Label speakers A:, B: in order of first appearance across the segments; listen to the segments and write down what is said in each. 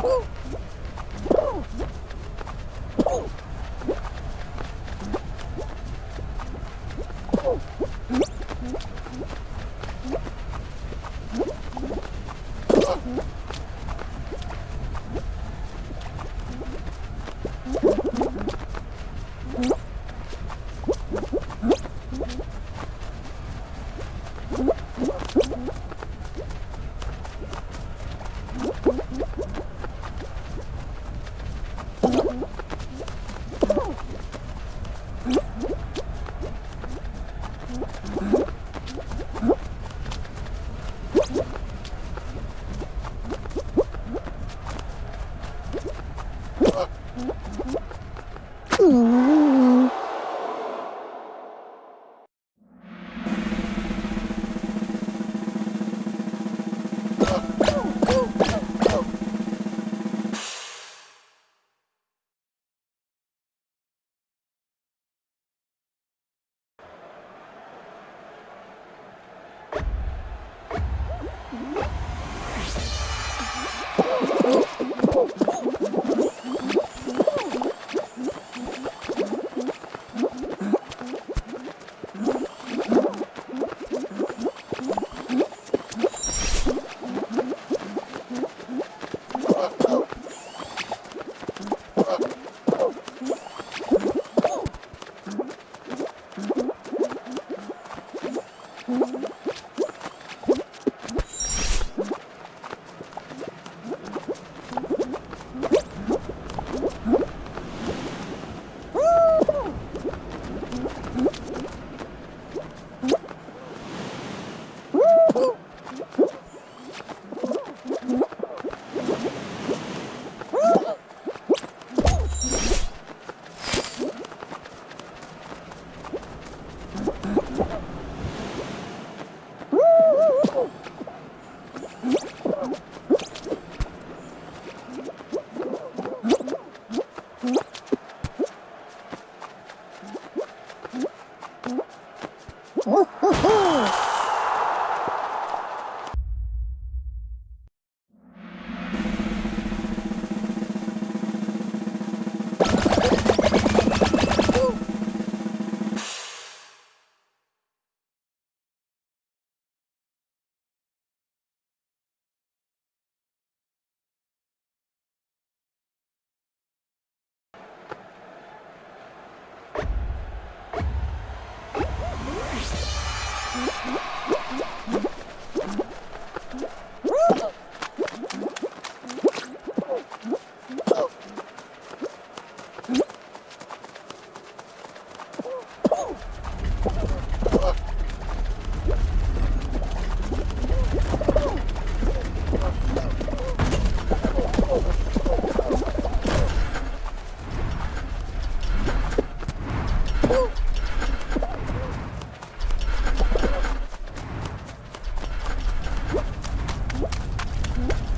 A: Pum! Mm-hmm. Mm-hmm.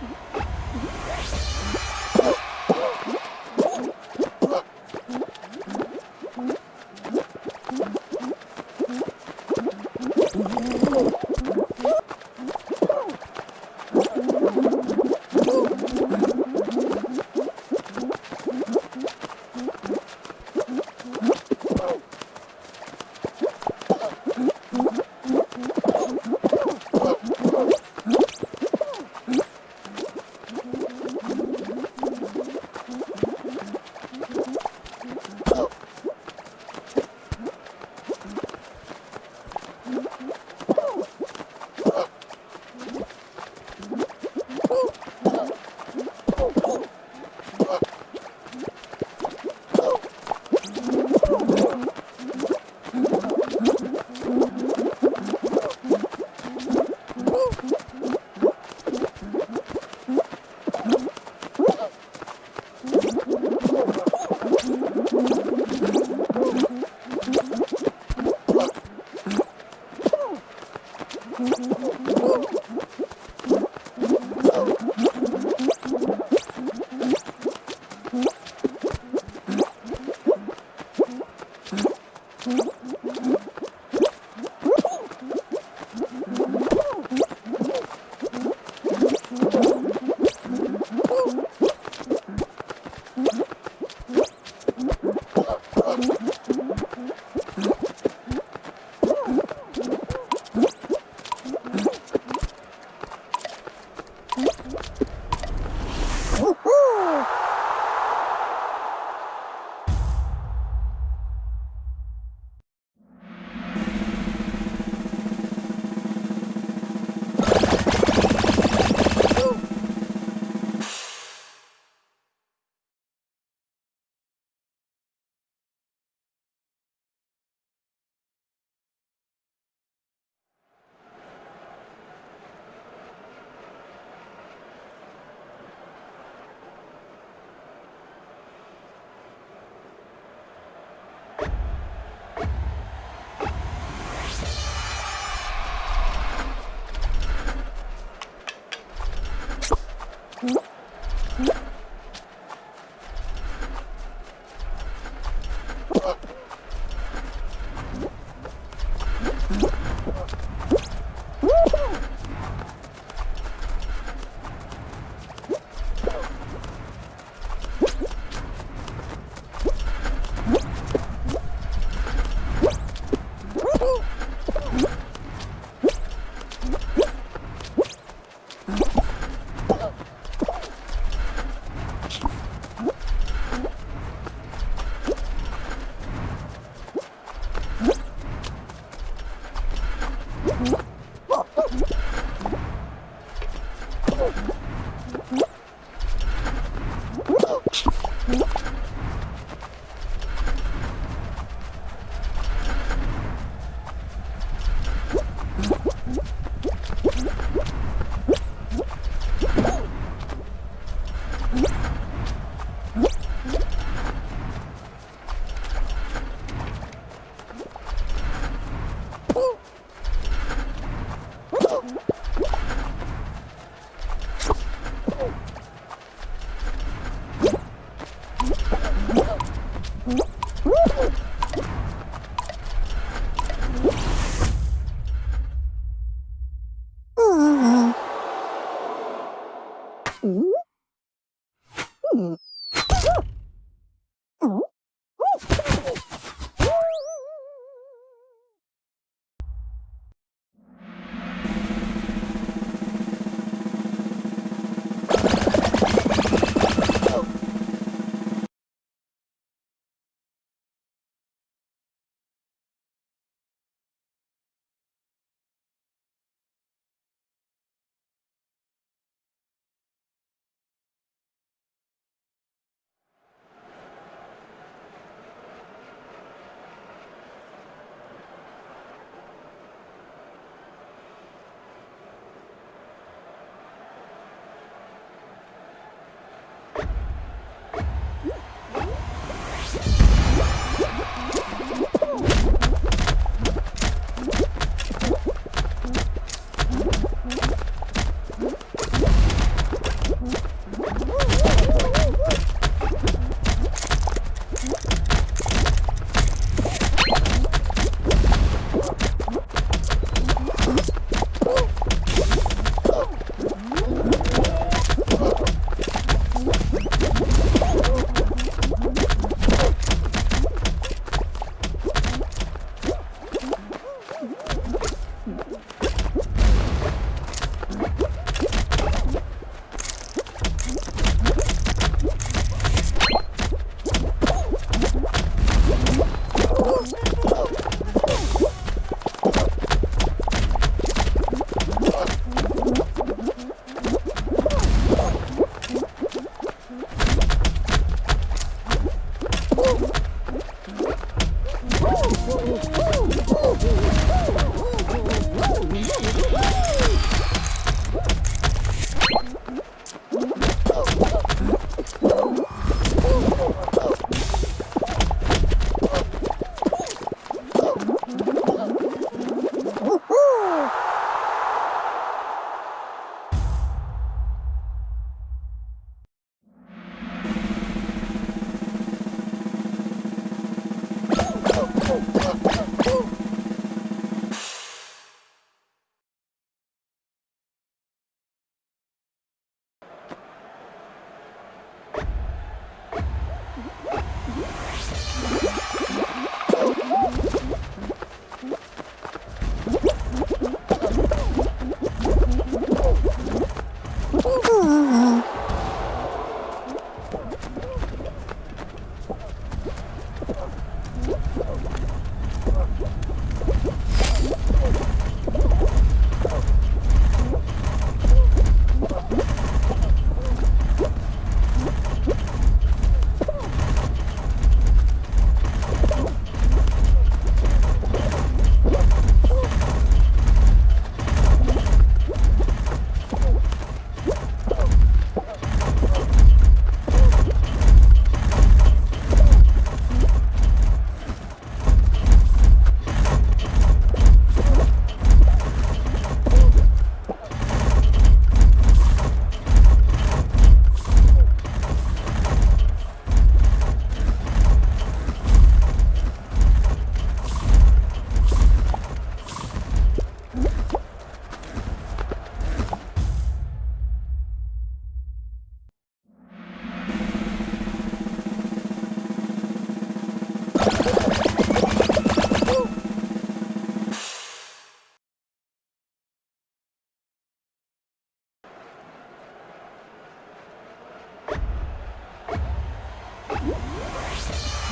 A: Mm-hmm.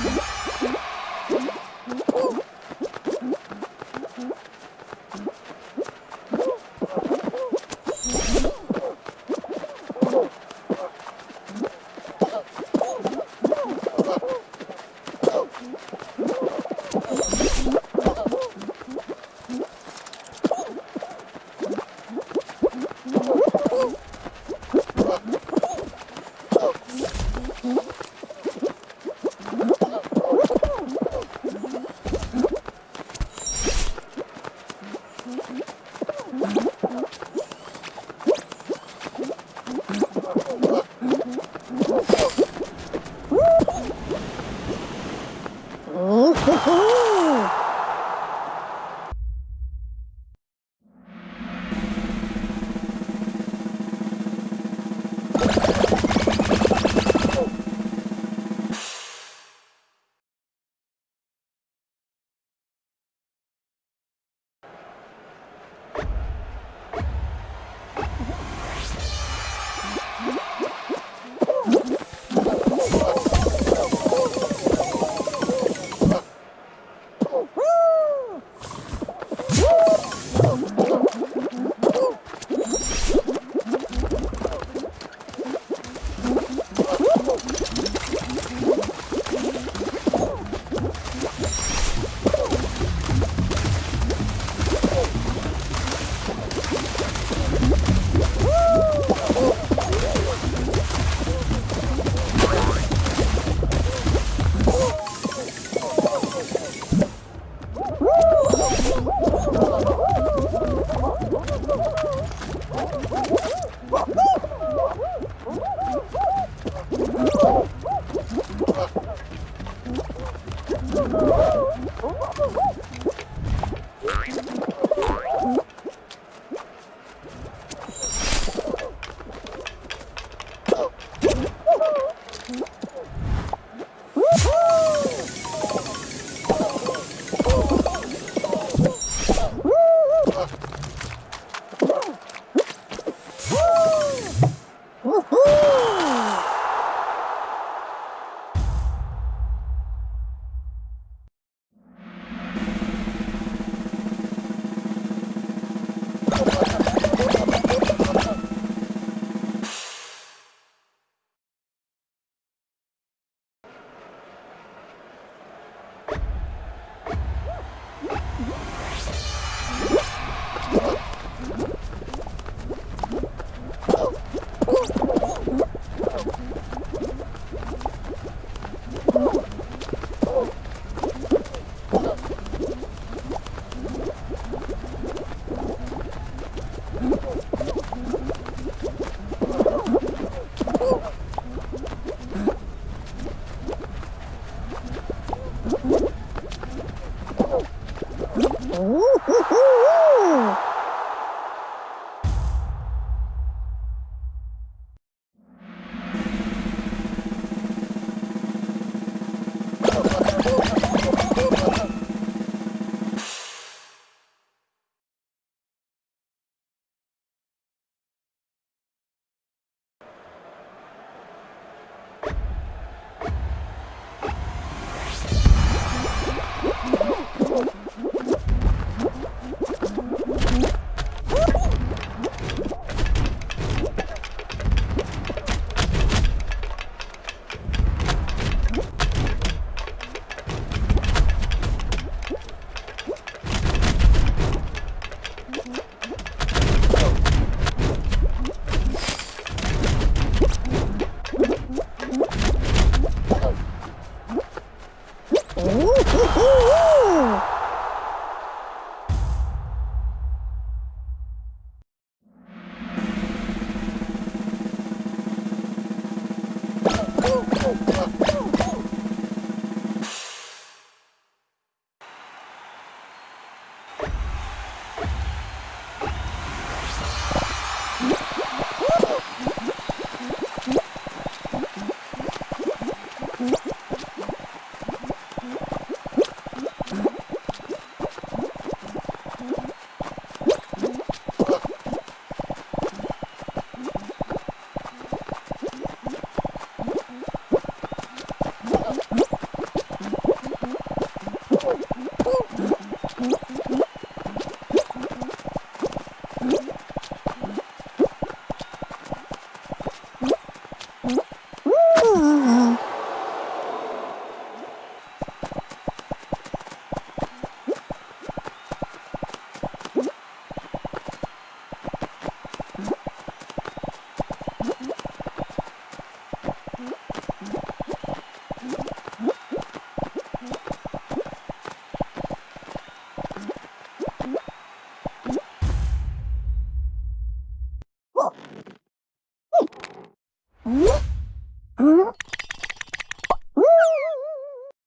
A: Yeah.